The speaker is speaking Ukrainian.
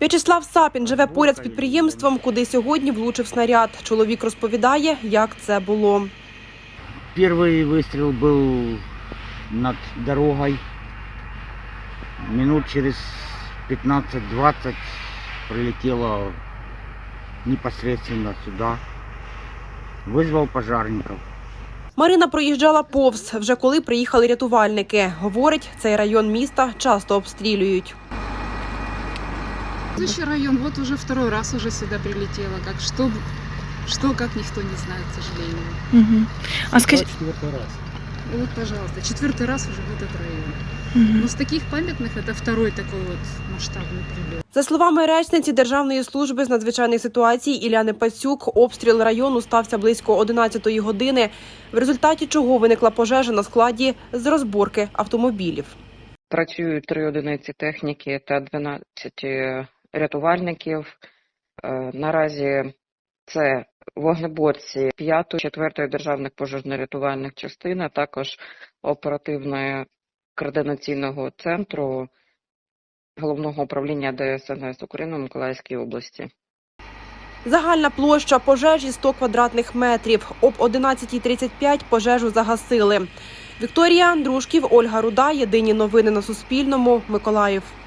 В'ячеслав Сапін живе поряд з підприємством, куди сьогодні влучив снаряд. Чоловік розповідає, як це було. Первый выстрел был над дорогой. Минут через 15-20 прилетело непосредственно сюда. Вызвал пожарников. Марина проїжджала повз, вже коли приїхали рятувальники. Говорить, цей район міста часто обстрілюють. Следующий район, вот уже второй раз уже сюда прилетело. Как что, что как никто не знает, к сожалению. Мгм. А скажіть, И вот, пожалуйста, четвертый раз уже в этот район. Мгм. Но с таких памятных это второй такой вот масштабный прилет. За словами речниці Державної служби з надзвичайних ситуацій Іляни Пацюк, обстріл району стався близько 11-ї години, в результаті чого виникла пожежа на складі з розборки автомобілів. Працюють три одиниці техніки та 12 рятувальників. Е, Наразі це вогнеборці 5-ї, 4-ї державних пожежно-рятувальних частин, а також оперативної координаційного центру головного управління ДСНС України в Миколаївській області. Загальна площа пожежі 100 квадратних метрів. Об 11.35 пожежу загасили. Вікторія Андрушків, Ольга Руда. Єдині новини на Суспільному. Миколаїв.